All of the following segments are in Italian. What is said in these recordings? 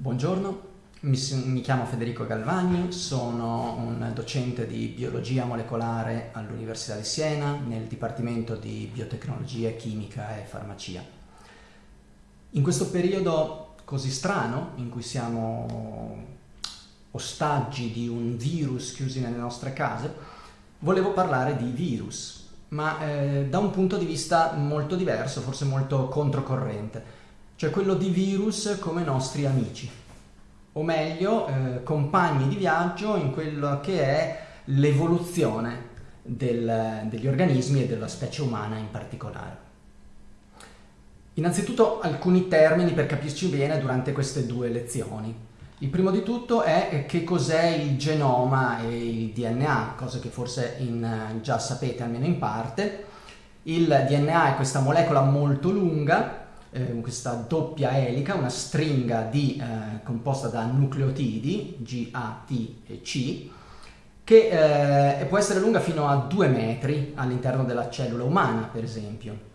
Buongiorno, mi, mi, chiamo Federico Galvani, sono un docente di biologia molecolare all'Università di Siena nel Dipartimento di Biotecnologia, Chimica e Farmacia. In questo periodo così strano, in cui siamo ostaggi di un virus chiusi nelle nostre case, volevo parlare di virus, ma eh, da un punto di vista molto diverso, forse molto controcorrente cioè quello di virus come nostri amici, o meglio eh, compagni di viaggio in quello che è l'evoluzione del, degli organismi e della specie umana in particolare. Innanzitutto alcuni termini per capirci bene durante queste due lezioni. Il primo di tutto è che cos'è il genoma e il DNA, cosa che forse in, già sapete almeno in parte. Il DNA è questa molecola molto lunga eh, questa doppia elica, una stringa di, eh, composta da nucleotidi, G, A, T e C, che eh, può essere lunga fino a 2 metri all'interno della cellula umana, per esempio,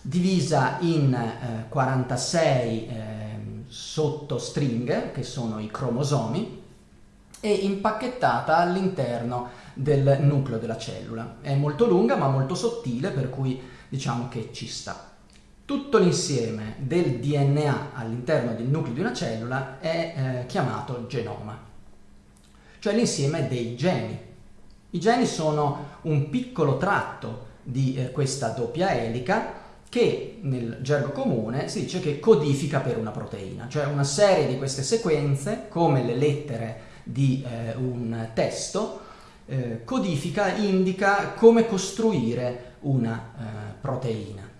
divisa in 46 eh, ehm, sottostringhe, che sono i cromosomi, e impacchettata all'interno del nucleo della cellula. È molto lunga ma molto sottile, per cui diciamo che ci sta. Tutto l'insieme del DNA all'interno del nucleo di una cellula è eh, chiamato genoma, cioè l'insieme dei geni. I geni sono un piccolo tratto di eh, questa doppia elica che nel gergo comune si dice che codifica per una proteina, cioè una serie di queste sequenze, come le lettere di eh, un testo, eh, codifica, indica come costruire una eh, proteina.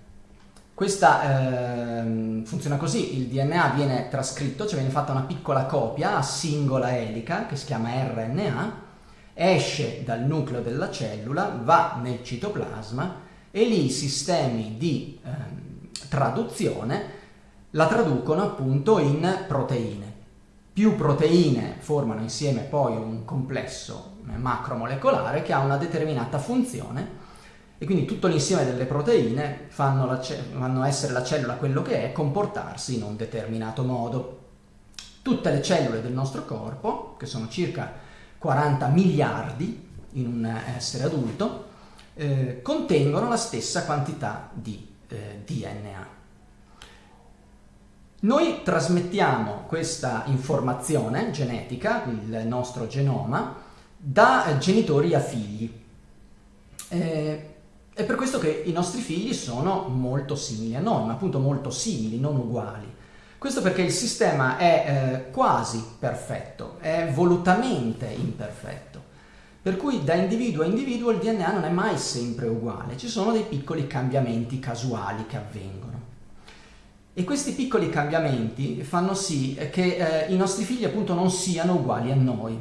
Questa eh, funziona così, il DNA viene trascritto, cioè viene fatta una piccola copia a singola elica che si chiama RNA, esce dal nucleo della cellula, va nel citoplasma e lì i sistemi di eh, traduzione la traducono appunto in proteine. Più proteine formano insieme poi un complesso macromolecolare che ha una determinata funzione e quindi tutto l'insieme delle proteine fanno, fanno essere la cellula quello che è, comportarsi in un determinato modo. Tutte le cellule del nostro corpo, che sono circa 40 miliardi in un essere adulto, eh, contengono la stessa quantità di eh, DNA. Noi trasmettiamo questa informazione genetica, il nostro genoma, da genitori a figli. Eh, è per questo che i nostri figli sono molto simili a noi, ma appunto molto simili, non uguali. Questo perché il sistema è eh, quasi perfetto, è volutamente imperfetto. Per cui da individuo a individuo il DNA non è mai sempre uguale, ci sono dei piccoli cambiamenti casuali che avvengono. E questi piccoli cambiamenti fanno sì che eh, i nostri figli appunto non siano uguali a noi.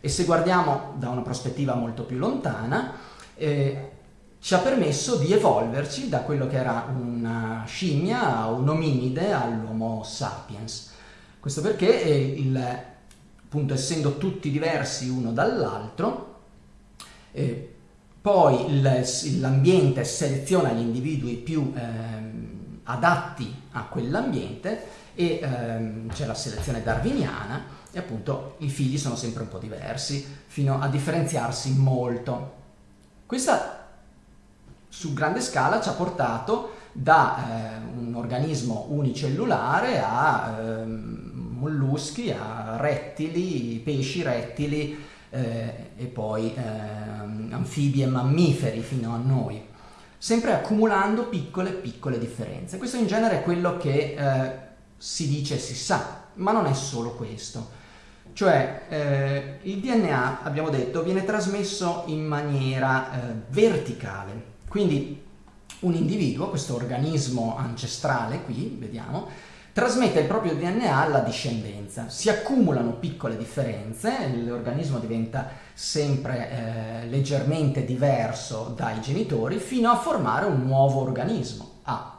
E se guardiamo da una prospettiva molto più lontana, eh, ci ha permesso di evolverci da quello che era una scimmia, un ominide all'Homo sapiens. Questo perché, eh, il, appunto, essendo tutti diversi uno dall'altro, eh, poi l'ambiente seleziona gli individui più eh, adatti a quell'ambiente e ehm, c'è la selezione darwiniana e appunto i figli sono sempre un po' diversi fino a differenziarsi molto. Questa su grande scala ci ha portato da eh, un organismo unicellulare a eh, molluschi, a rettili, pesci rettili eh, e poi ehm, anfibi e mammiferi fino a noi, sempre accumulando piccole piccole differenze. Questo in genere è quello che eh, si dice e si sa, ma non è solo questo. Cioè eh, il DNA, abbiamo detto, viene trasmesso in maniera eh, verticale, quindi un individuo, questo organismo ancestrale qui, vediamo, trasmette il proprio DNA alla discendenza. Si accumulano piccole differenze, l'organismo diventa sempre eh, leggermente diverso dai genitori fino a formare un nuovo organismo, A.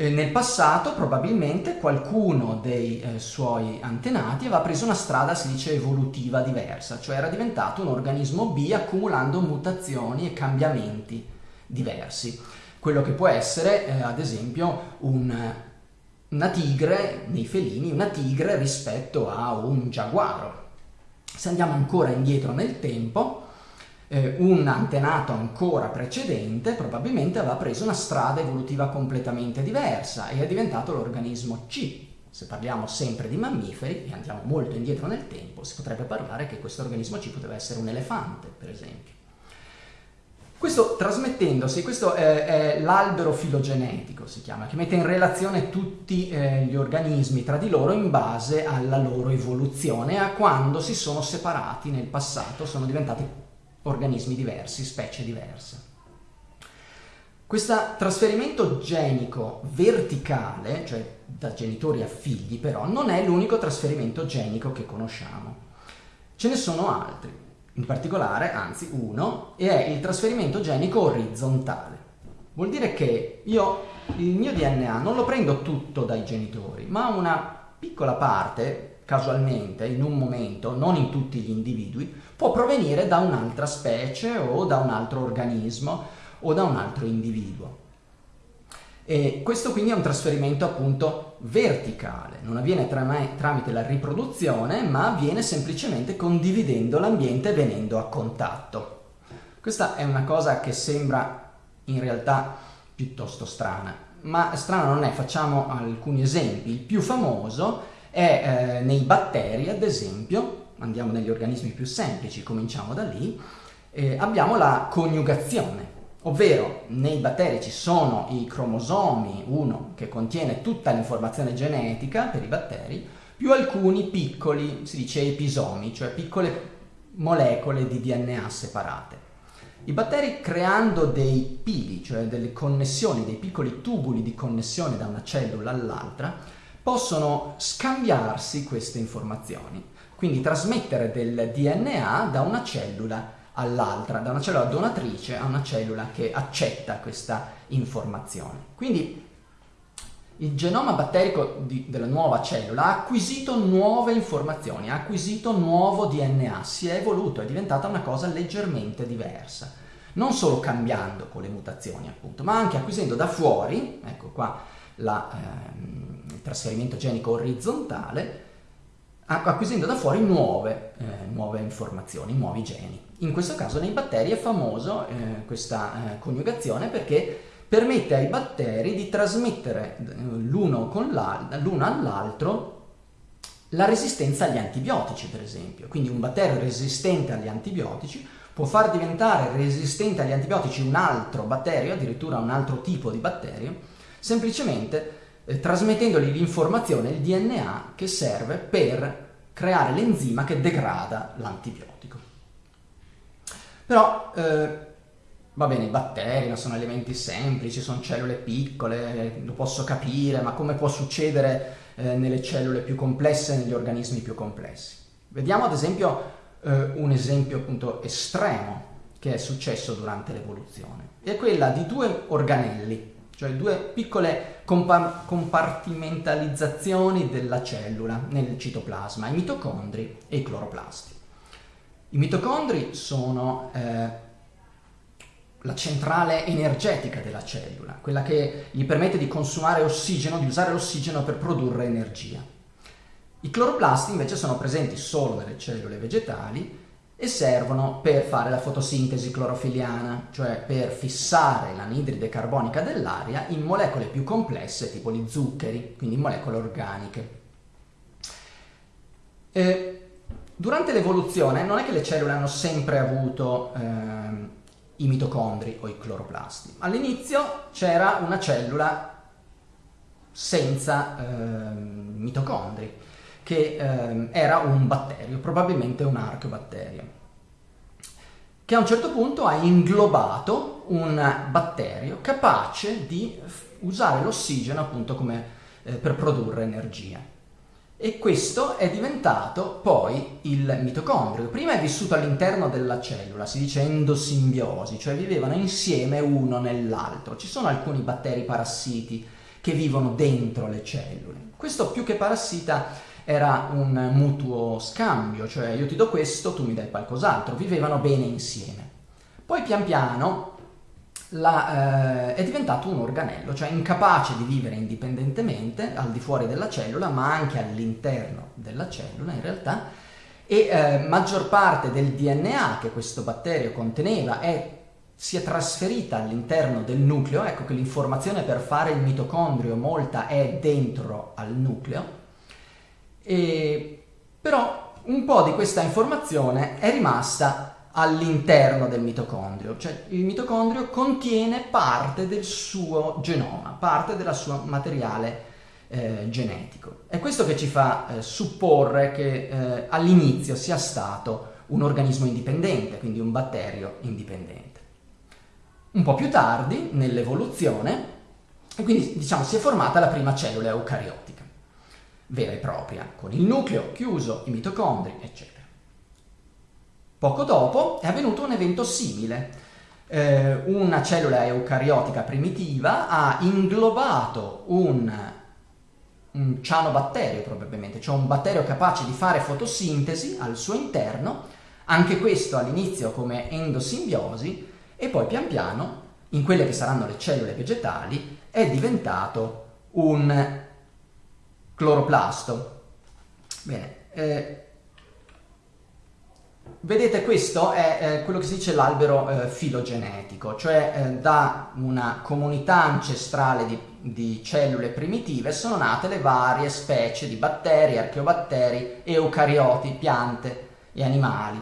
E nel passato probabilmente qualcuno dei eh, suoi antenati aveva preso una strada, si dice, evolutiva diversa, cioè era diventato un organismo B accumulando mutazioni e cambiamenti diversi. Quello che può essere, eh, ad esempio, un una tigre, nei felini, una tigre rispetto a un giaguaro. Se andiamo ancora indietro nel tempo, eh, un antenato ancora precedente probabilmente aveva preso una strada evolutiva completamente diversa e è diventato l'organismo C. Se parliamo sempre di mammiferi e andiamo molto indietro nel tempo, si potrebbe parlare che questo organismo C poteva essere un elefante, per esempio. Questo trasmettendosi, questo è, è l'albero filogenetico, si chiama, che mette in relazione tutti eh, gli organismi tra di loro in base alla loro evoluzione, a quando si sono separati nel passato, sono diventati organismi diversi, specie diverse. Questo trasferimento genico verticale, cioè da genitori a figli, però, non è l'unico trasferimento genico che conosciamo. Ce ne sono altri, in particolare, anzi uno, e è il trasferimento genico orizzontale. Vuol dire che io il mio DNA non lo prendo tutto dai genitori, ma una piccola parte, casualmente, in un momento, non in tutti gli individui, può provenire da un'altra specie o da un altro organismo o da un altro individuo. E questo quindi è un trasferimento appunto verticale, non avviene tramite la riproduzione, ma avviene semplicemente condividendo l'ambiente e venendo a contatto. Questa è una cosa che sembra in realtà piuttosto strana, ma strana non è, facciamo alcuni esempi. Il più famoso è eh, nei batteri, ad esempio, andiamo negli organismi più semplici, cominciamo da lì, eh, abbiamo la coniugazione ovvero nei batteri ci sono i cromosomi, uno che contiene tutta l'informazione genetica per i batteri, più alcuni piccoli, si dice episomi, cioè piccole molecole di DNA separate. I batteri creando dei pili, cioè delle connessioni, dei piccoli tubuli di connessione da una cellula all'altra, possono scambiarsi queste informazioni, quindi trasmettere del DNA da una cellula all'altra, da una cellula donatrice a una cellula che accetta questa informazione. Quindi il genoma batterico di, della nuova cellula ha acquisito nuove informazioni, ha acquisito nuovo DNA, si è evoluto, è diventata una cosa leggermente diversa. Non solo cambiando con le mutazioni, appunto, ma anche acquisendo da fuori, ecco qua la, ehm, il trasferimento genico orizzontale, acquisendo da fuori nuove, eh, nuove informazioni, nuovi geni. In questo caso nei batteri è famoso eh, questa eh, coniugazione perché permette ai batteri di trasmettere eh, l'uno, l'uno all'altro la resistenza agli antibiotici, per esempio. Quindi un batterio resistente agli antibiotici può far diventare resistente agli antibiotici un altro batterio, addirittura un altro tipo di batterio, semplicemente eh, trasmettendogli l'informazione, il DNA, che serve per creare l'enzima che degrada l'antibiotico. Però, eh, va bene, i batteri sono elementi semplici, sono cellule piccole, lo posso capire, ma come può succedere eh, nelle cellule più complesse, negli organismi più complessi? Vediamo ad esempio eh, un esempio appunto estremo che è successo durante l'evoluzione. È quella di due organelli, cioè due piccole compa- compartimentalizzazioni della cellula nel citoplasma, i mitocondri e i cloroplasti. I mitocondri sono eh, la centrale energetica della cellula, quella che gli permette di consumare ossigeno, di usare l'ossigeno per produrre energia. I cloroplasti invece sono presenti solo nelle cellule vegetali e servono per fare la fotosintesi clorofiliana, cioè per fissare l'anidride carbonica dell'aria in molecole più complesse tipo gli zuccheri, quindi molecole organiche. E Durante l'evoluzione non è che le cellule hanno sempre avuto eh, i mitocondri o i cloroplasti. All'inizio c'era una cellula senza eh, mitocondri, che eh, era un batterio, probabilmente un archeobatterio, che a un certo punto ha inglobato un batterio capace di usare l'ossigeno appunto come, eh, per produrre energia e questo è diventato poi il mitocondrio. Prima è vissuto all'interno della cellula, si dice endosimbiosi, cioè vivevano insieme uno nell'altro. Ci sono alcuni batteri parassiti che vivono dentro le cellule. Questo più che parassita era un mutuo scambio, cioè io ti do questo, tu mi dai qualcos'altro, vivevano bene insieme. Poi pian piano la, eh, è diventato un organello, cioè incapace di vivere indipendentemente al di fuori della cellula, ma anche all'interno della cellula in realtà, e eh, maggior parte del DNA che questo batterio conteneva è, si è trasferita all'interno del nucleo, ecco che l'informazione per fare il mitocondrio molta è dentro al nucleo, e, però un po' di questa informazione è rimasta all'interno del mitocondrio, cioè il mitocondrio contiene parte del suo genoma, parte del suo materiale eh, genetico. È questo che ci fa eh, supporre che eh, all'inizio sia stato un organismo indipendente, quindi un batterio indipendente. Un po' più tardi, nell'evoluzione, e quindi diciamo si è formata la prima cellula eucariotica, vera e propria, con il nucleo chiuso, i mitocondri, eccetera. Poco dopo è avvenuto un evento simile. Eh, una cellula eucariotica primitiva ha inglobato un, un cianobatterio probabilmente, cioè un batterio capace di fare fotosintesi al suo interno, anche questo all'inizio come endosimbiosi, e poi pian piano, in quelle che saranno le cellule vegetali, è diventato un cloroplasto. Bene, eh, Vedete, questo è eh, quello che si dice l'albero eh, filogenetico, cioè eh, da una comunità ancestrale di, di, cellule primitive sono nate le varie specie di batteri, archeobatteri, eucarioti, piante e animali.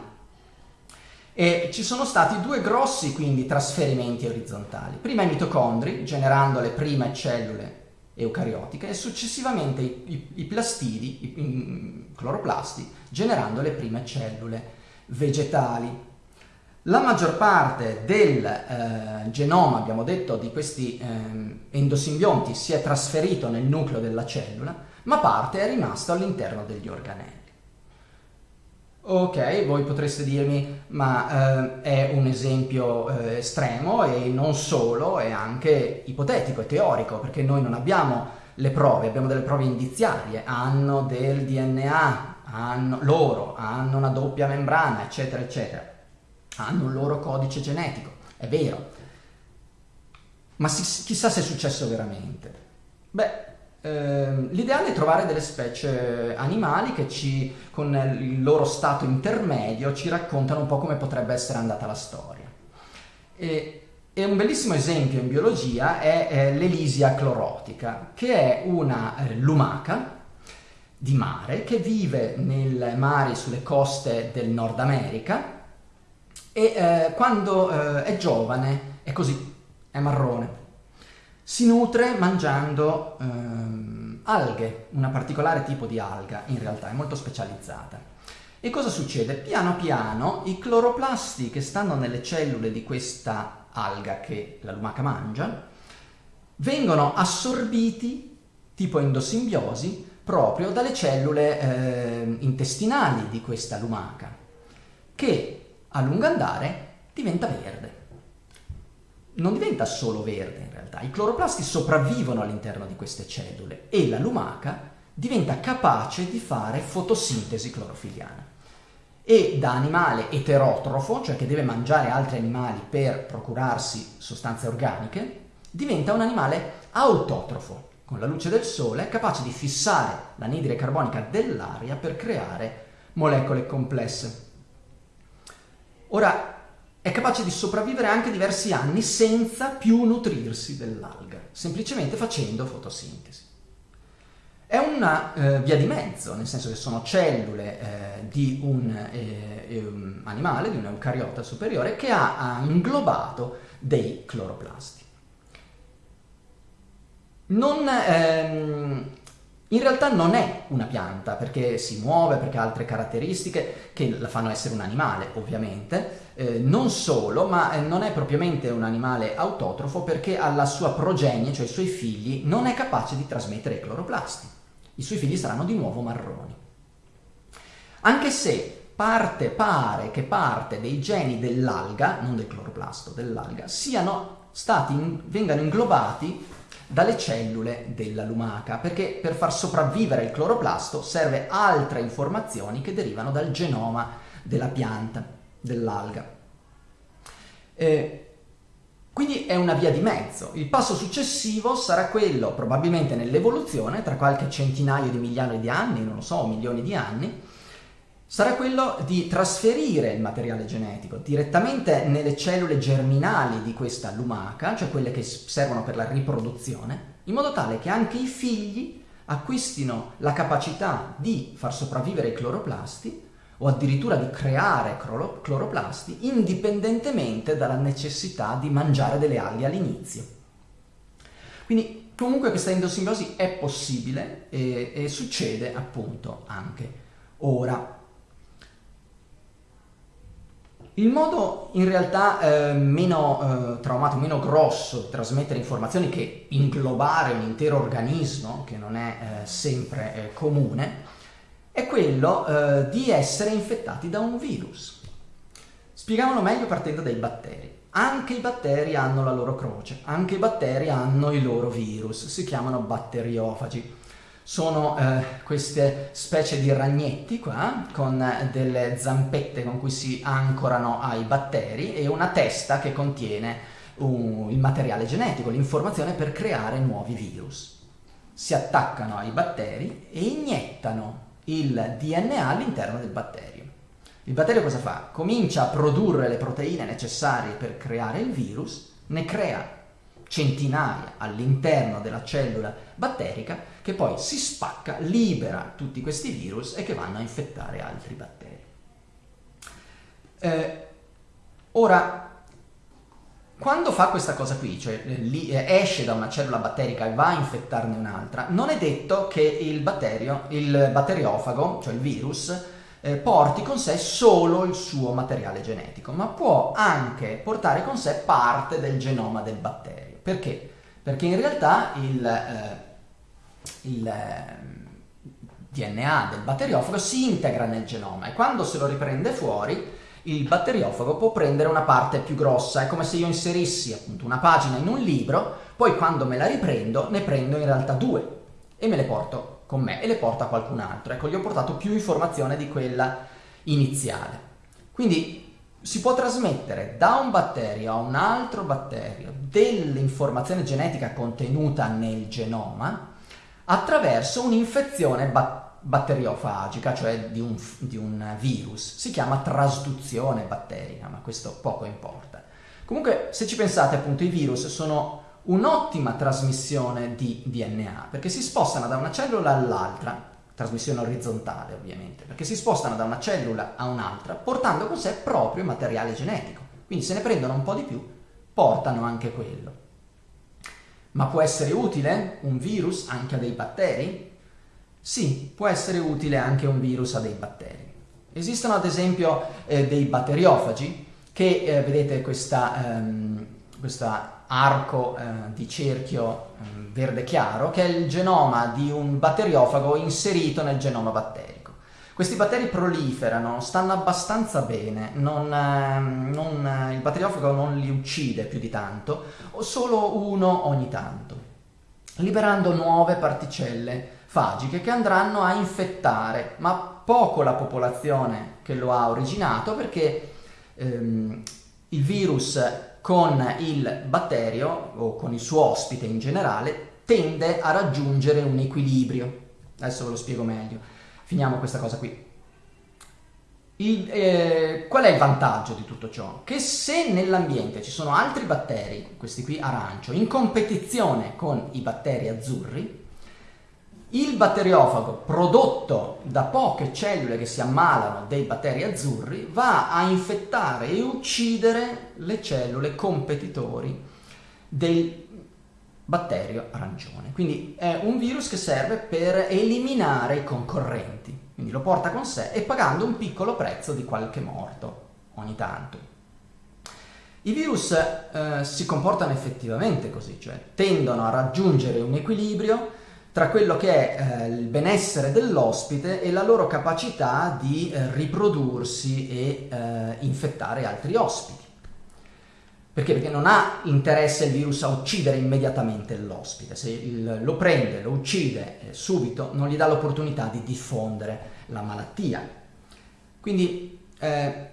E ci sono stati due grossi quindi trasferimenti orizzontali. Prima i mitocondri, generando le prime cellule eucariotiche, e successivamente i, i, i plastidi, i, i cloroplasti, generando le prime cellule vegetali. La maggior parte del eh, genoma, abbiamo detto, di questi eh, endosimbionti si è trasferito nel nucleo della cellula, ma parte è rimasto all'interno degli organelli. Ok, voi potreste dirmi, ma eh, è un esempio eh, estremo e non solo, è anche ipotetico e teorico, perché noi non abbiamo le prove, abbiamo delle prove indiziarie, hanno del DNA, hanno, loro hanno una doppia membrana, eccetera, eccetera, hanno un loro codice genetico, è vero. Ma si, chissà se è successo veramente. Beh, l'ideale è trovare delle specie animali che ci, con il loro stato intermedio ci raccontano un po' come potrebbe essere andata la storia. E, e un bellissimo esempio in biologia è, è l'Elisia clorotica, che è una eh, lumaca di mare che vive nei mari sulle coste del Nord America e eh, quando eh, è giovane è così, è marrone. Si nutre mangiando ehm, alghe, una particolare tipo di alga in realtà, è molto specializzata. E cosa succede? Piano piano i cloroplasti che stanno nelle cellule di questa alga che la lumaca mangia vengono assorbiti tipo endosimbiosi proprio dalle cellule eh, intestinali di questa lumaca, che a lungo andare diventa verde. Non diventa solo verde in realtà, i cloroplasti sopravvivono all'interno di queste cellule e la lumaca diventa capace di fare fotosintesi clorofiliana. E da animale eterotrofo, cioè che deve mangiare altri animali per procurarsi sostanze organiche, diventa un animale autotrofo, con la luce del sole capace di fissare l'anidride carbonica dell'aria per creare molecole complesse. Ora, è capace di sopravvivere anche diversi anni senza più nutrirsi dell'alga, semplicemente facendo fotosintesi. È una eh, via di mezzo, nel senso che sono cellule eh, di un, eh, un, animale, di un eucariota superiore, che ha, ha inglobato dei cloroplasti non, ehm, in realtà non è una pianta perché si muove, perché ha altre caratteristiche che la fanno essere un animale ovviamente, eh, non solo, ma eh, non è propriamente un animale autotrofo perché alla sua progenie, cioè ai suoi figli, non è capace di trasmettere i cloroplasti. I suoi figli saranno di nuovo marroni. Anche se parte, pare che parte dei geni dell'alga, non del cloroplasto, dell'alga, siano stati, vengano inglobati dalle cellule della lumaca, perché per far sopravvivere il cloroplasto serve altre informazioni che derivano dal genoma della pianta, dell'alga. Eh, Quindi è una via di mezzo. Il passo successivo sarà quello, probabilmente nell'evoluzione, tra qualche centinaio di migliaia di anni, non lo so, milioni di anni, sarà quello di trasferire il materiale genetico direttamente nelle cellule germinali di questa lumaca, cioè quelle che servono per la riproduzione, in modo tale che anche i figli acquistino la capacità di far sopravvivere i cloroplasti o addirittura di creare cloroplasti indipendentemente dalla necessità di mangiare delle alghe all'inizio. Quindi comunque questa endosimbiosi è possibile e, e succede appunto anche ora. Il modo in realtà eh, meno eh, traumatico, meno grosso di trasmettere informazioni che inglobare un intero organismo, che non è eh, sempre eh, comune, è quello eh, di essere infettati da un virus. Spieghiamolo meglio partendo dai batteri. Anche i batteri hanno la loro croce, anche i batteri hanno i loro virus, si chiamano batteriofagi. Sono eh, queste specie di ragnetti qua, con delle zampette con cui si ancorano ai batteri e una testa che contiene un, il materiale genetico, l'informazione per creare nuovi virus. Si attaccano ai batteri e iniettano il DNA all'interno del batterio. Il batterio cosa fa? Comincia a produrre le proteine necessarie per creare il virus, ne crea centinaia all'interno della cellula batterica che poi si spacca, libera tutti questi virus e che vanno a infettare altri batteri. Eh, ora, quando fa questa cosa qui, cioè li, eh, esce da una cellula batterica e va a infettarne un'altra, non è detto che il batterio, il batteriofago, cioè il virus, eh, porti con sé solo il suo materiale genetico, ma può anche portare con sé parte del genoma del batterio. Perché? Perché in realtà il, eh, il DNA del batteriofago si integra nel genoma e quando se lo riprende fuori il batteriofago può prendere una parte più grossa, è come se io inserissi appunto una pagina in un libro, poi quando me la riprendo ne prendo in realtà due e me le porto con me e le porto a qualcun altro. Ecco, gli ho portato più informazione di quella iniziale. Quindi si può trasmettere da un batterio a un altro batterio dell'informazione genetica contenuta nel genoma attraverso un'infezione batterica batteriofagica, cioè di un, di un, virus. Si chiama trasduzione batterica, ma questo poco importa. Comunque, se ci pensate, appunto, i virus sono un'ottima trasmissione di DNA, perché si spostano da una cellula all'altra, trasmissione orizzontale ovviamente, perché si spostano da una cellula a un'altra, portando con sé proprio materiale genetico. Quindi se ne prendono un po' di più, portano anche quello. Ma può essere utile un virus anche a dei batteri? Sì, può essere utile anche un virus a dei batteri. Esistono ad esempio eh, dei batteriofagi che, eh, vedete questa, ehm, arco eh, di cerchio ehm, verde chiaro, che è il genoma di un batteriofago inserito nel genoma batterico. Questi batteri proliferano, stanno abbastanza bene, non, ehm, non, il batteriofago non li uccide più di tanto, o solo uno ogni tanto, liberando nuove particelle fagiche che andranno a infettare, ma poco la popolazione che lo ha originato perché ehm, il virus con il batterio o con il suo ospite in generale tende a raggiungere un equilibrio. Adesso ve lo spiego meglio. Finiamo questa cosa qui. Il, eh, qual è il vantaggio di tutto ciò? Che se nell'ambiente ci sono altri batteri, questi qui arancio, in competizione con i batteri azzurri, il batteriofago prodotto da poche cellule che si ammalano dei batteri azzurri va a infettare e uccidere le cellule competitori del batterio arancione. Quindi è un virus che serve per eliminare i concorrenti, quindi lo porta con sé e pagando un piccolo prezzo di qualche morto ogni tanto. I virus eh, si comportano effettivamente così, cioè tendono a raggiungere un equilibrio tra quello che è eh, il benessere dell'ospite e la loro capacità di eh, riprodursi e eh, infettare altri ospiti. Perché? Perché non ha interesse il virus a uccidere immediatamente l'ospite, se il, lo prende, lo uccide eh, subito, non gli dà l'opportunità di diffondere la malattia. Quindi eh,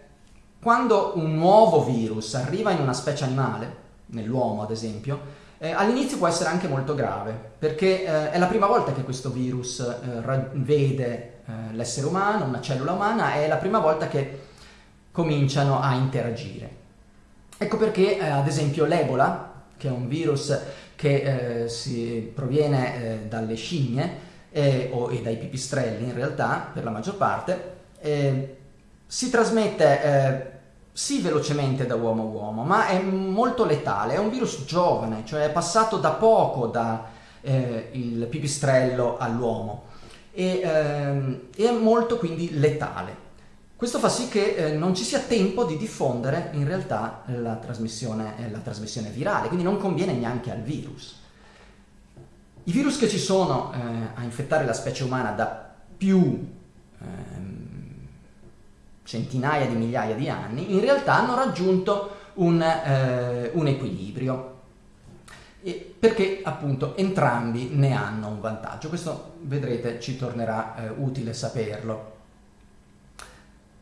quando un nuovo virus arriva in una specie animale, nell'uomo ad esempio, eh, all'inizio può essere anche molto grave, perché eh, è la prima volta che questo virus eh, vede eh, l'essere umano, una cellula umana, è la prima volta che cominciano a interagire. Ecco perché, eh, ad esempio, l'Ebola, che è un virus che eh, si proviene dalle scimmie o, e dai pipistrelli in realtà, per la maggior parte, si trasmette sì velocemente da uomo a uomo, ma è molto letale, è un virus giovane, cioè è passato da poco dal eh, pipistrello all'uomo e, ehm, è molto quindi letale. Questo fa sì che eh, non ci sia tempo di diffondere in realtà la trasmissione, eh, la trasmissione virale, quindi non conviene neanche al virus. I virus che ci sono eh, a infettare la specie umana da più ehm, centinaia di migliaia di anni, in realtà hanno raggiunto un, eh, un equilibrio perché appunto entrambi ne hanno un vantaggio. Questo vedrete ci tornerà eh, utile saperlo.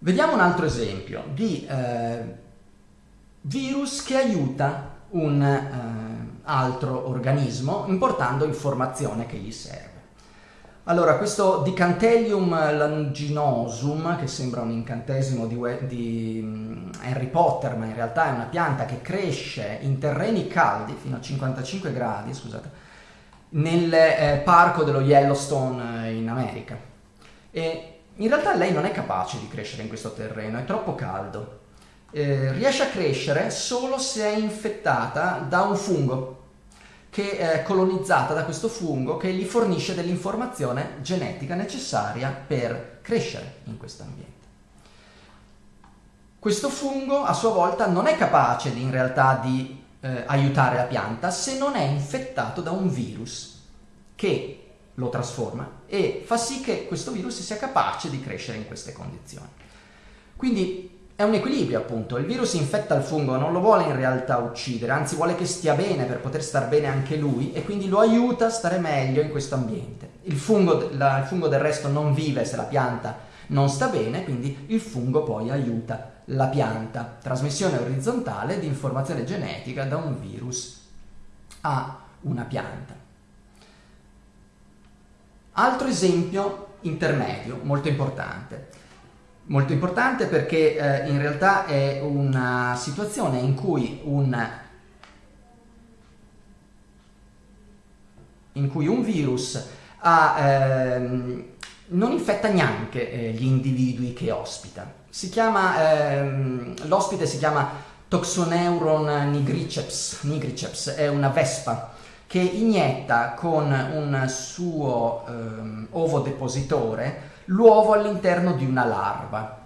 Vediamo un altro esempio di eh, virus che aiuta un eh, altro organismo importando informazione che gli serve. Allora, questo Dicantellium langinosum, che sembra un incantesimo di, di, mm, Harry Potter, ma in realtà è una pianta che cresce in terreni caldi, fino a 55 gradi, scusate, nel eh, parco dello Yellowstone eh, in America. E in realtà lei non è capace di crescere in questo terreno, è troppo caldo. Eh, riesce a crescere solo se è infettata da un fungo che è colonizzata da questo fungo che gli fornisce dell'informazione genetica necessaria per crescere in questo ambiente. Questo fungo a sua volta non è capace in realtà di eh, aiutare la pianta se non è infettato da un virus che lo trasforma e fa sì che questo virus sia capace di crescere in queste condizioni. Quindi è un equilibrio appunto, il virus infetta il fungo, non lo vuole in realtà uccidere, anzi vuole che stia bene per poter star bene anche lui e quindi lo aiuta a stare meglio in questo ambiente. Il fungo, la, il fungo del resto non vive se la pianta non sta bene, quindi il fungo poi aiuta la pianta. Trasmissione orizzontale di informazione genetica da un virus a una pianta. Altro esempio intermedio, molto importante. Molto importante perché eh, in realtà è una situazione in cui un, in cui un virus ha, ehm, non infetta neanche eh, gli individui che ospita. Ehm, l'ospite si chiama Toxoneuron nigriceps, nigriceps, è una vespa che inietta con un suo ehm, ovo depositore l'uovo all'interno di una larva,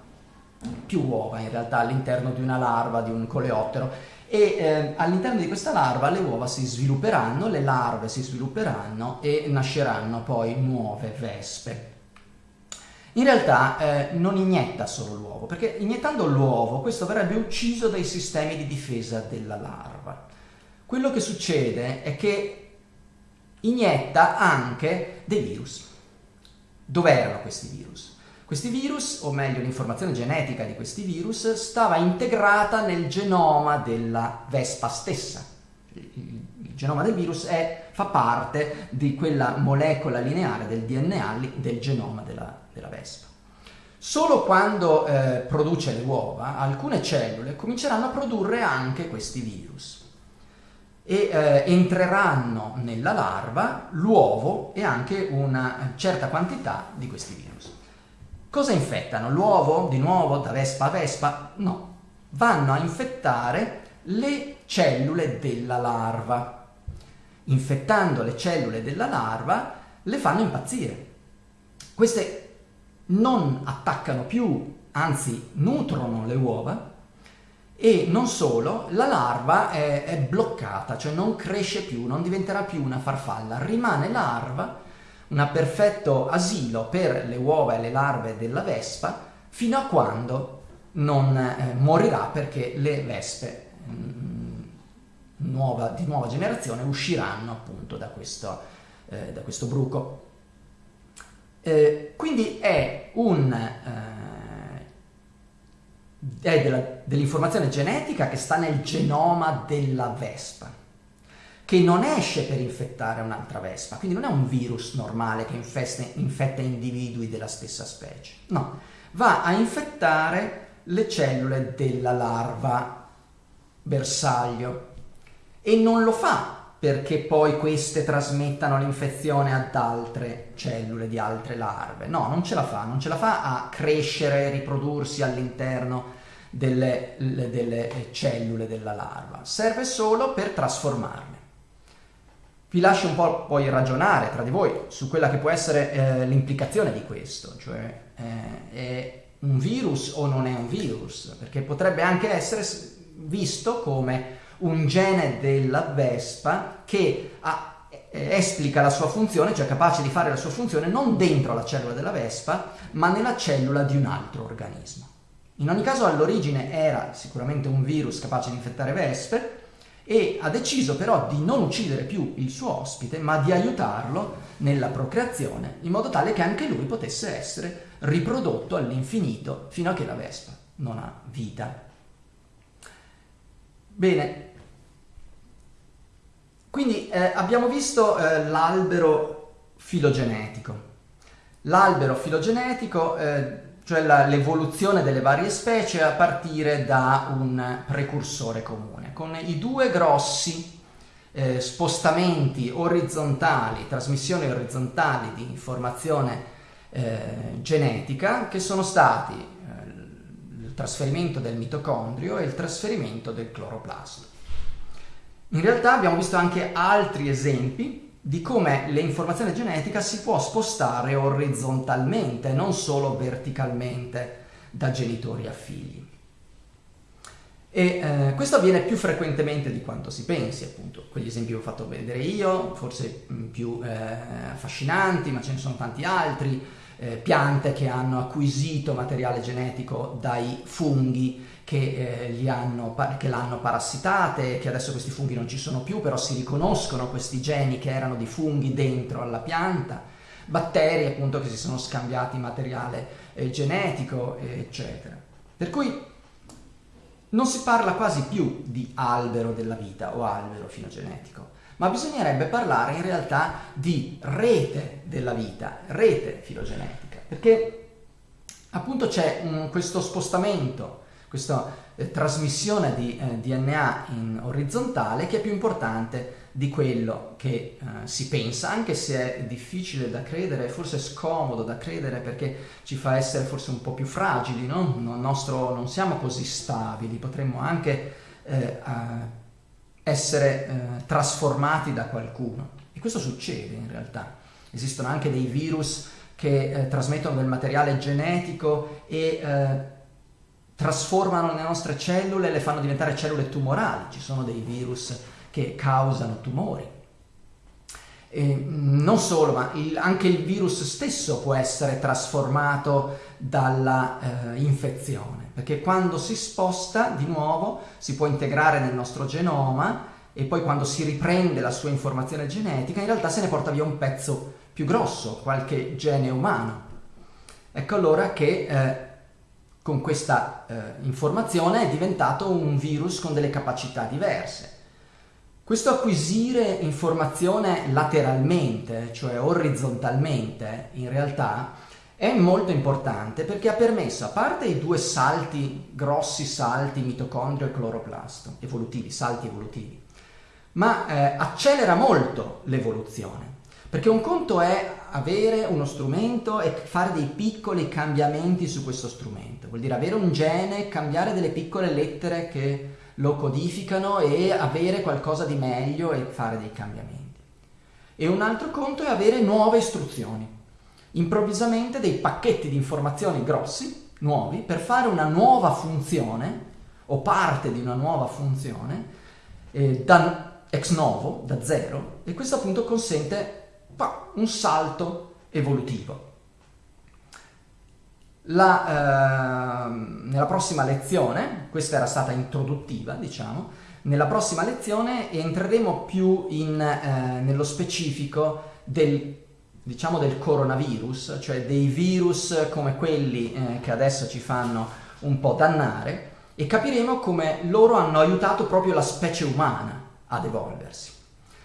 più uova in realtà all'interno di una larva, di un coleottero, e eh, all'interno di questa larva le uova si svilupperanno, le larve si svilupperanno e nasceranno poi nuove vespe. In realtà eh, non inietta solo l'uovo, perché iniettando l'uovo questo verrebbe ucciso dai sistemi di difesa della larva. Quello che succede è che inietta anche dei virus. Dove erano questi virus? Questi virus, o meglio l'informazione genetica di questi virus, stava integrata nel genoma della vespa stessa. Il, genoma del virus è, fa parte di quella molecola lineare del DNA del genoma della, della vespa. Solo quando eh, produce le uova, alcune cellule cominceranno a produrre anche questi virus e eh, entreranno nella larva l'uovo e anche una certa quantità di questi virus. Cosa infettano? L'uovo di nuovo da vespa a vespa? No, vanno a infettare le cellule della larva. Infettando le cellule della larva le fanno impazzire. Queste non attaccano più, anzi nutrono le uova e non solo, la larva è, è, bloccata, cioè non cresce più, non diventerà più una farfalla, rimane larva, un perfetto asilo per le uova e le larve della vespa, fino a quando non eh, morirà perché le vespe mh, mm, nuova, di nuova generazione usciranno appunto da questo, eh, da questo bruco. Eh, quindi è un eh, dell'informazione genetica che sta nel genoma della vespa, che non esce per infettare un'altra vespa, quindi non è un virus normale che infesta, infetta individui della stessa specie, no, va a infettare le cellule della larva bersaglio e non lo fa perché poi queste trasmettano l'infezione ad altre cellule di altre larve. No, non ce la fa, non ce la fa a crescere e riprodursi all'interno delle, delle cellule della larva, serve solo per trasformarle. Vi lascio un po' poi ragionare tra di voi su quella che può essere eh, l'implicazione di questo, cioè eh, è un virus o non è un virus, perché potrebbe anche essere visto come un gene della vespa che ha, eh, esplica la sua funzione, cioè capace di fare la sua funzione non dentro la cellula della vespa, ma nella cellula di un altro organismo. In ogni caso all'origine era sicuramente un virus capace di infettare vespe e ha deciso però di non uccidere più il suo ospite, ma di aiutarlo nella procreazione, in modo tale che anche lui potesse essere riprodotto all'infinito fino a che la vespa non ha vita. Bene, quindi eh, abbiamo visto eh, l'albero filogenetico. L'albero filogenetico, eh, cioè l'evoluzione delle varie specie a partire da un precursore comune, con i due grossi eh, spostamenti orizzontali, trasmissioni orizzontali di informazione eh, genetica che sono stati eh, il trasferimento del mitocondrio e il trasferimento del cloroplasto. In realtà abbiamo visto anche altri esempi di come l'informazione genetica si può spostare orizzontalmente, non solo verticalmente da genitori a figli. E eh, questo avviene più frequentemente di quanto si pensi, appunto. Quegli esempi che ho fatto vedere io, forse mm, più eh, affascinanti, ma ce ne sono tanti altri. Eh, piante che hanno acquisito materiale genetico dai funghi che, eh, hanno, che l'hanno parassitate, che adesso questi funghi non ci sono più, però si riconoscono questi geni che erano di funghi dentro alla pianta, batteri appunto che si sono scambiati materiale eh, genetico, eccetera. Per cui non si parla quasi più di albero della vita o albero filogenetico, ma bisognerebbe parlare in realtà di rete della vita, rete filogenetica, perché appunto c'è un, questo spostamento questa eh, trasmissione di eh, DNA in orizzontale che è più importante di quello che eh, si pensa, anche se è difficile da credere, forse scomodo da credere perché ci fa essere forse un po' più fragili, no? nostro, non siamo così stabili, potremmo anche eh, essere eh, trasformati da qualcuno. E questo succede in realtà. Esistono anche dei virus che eh, trasmettono del materiale genetico e eh, trasformano le nostre cellule e le fanno diventare cellule tumorali. Ci sono dei virus che causano tumori. E non solo, ma il, anche il virus stesso può essere trasformato dalla eh, infezione, perché quando si sposta di nuovo si può integrare nel nostro genoma e poi quando si riprende la sua informazione genetica in realtà se ne porta via un pezzo più grosso, qualche gene umano. Ecco allora che eh, con questa eh, informazione è diventato un virus con delle capacità diverse. Questo acquisire informazione lateralmente, cioè orizzontalmente, in realtà è molto importante perché ha permesso, a parte i due salti, grossi salti mitocondrio e cloroplasto, evolutivi, salti evolutivi, ma eh, accelera molto l'evoluzione. Perché un conto è avere uno strumento e fare dei piccoli cambiamenti su questo strumento. Vuol dire avere un gene, cambiare delle piccole lettere che lo codificano e avere qualcosa di meglio e fare dei cambiamenti. E un altro conto è avere nuove istruzioni. Improvvisamente dei pacchetti di informazioni grossi, nuovi, per fare una nuova funzione o parte di una nuova funzione eh, da ex novo, da zero, e questo appunto consente un salto evolutivo. La, eh, nella prossima lezione, questa era stata introduttiva, diciamo, nella prossima lezione entreremo più in, eh, nello specifico del, diciamo, del coronavirus, cioè dei virus come quelli eh, che adesso ci fanno un po' dannare, e capiremo come loro hanno aiutato proprio la specie umana ad evolversi.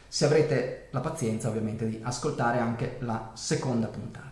Se avrete la pazienza ovviamente di ascoltare anche la seconda puntata.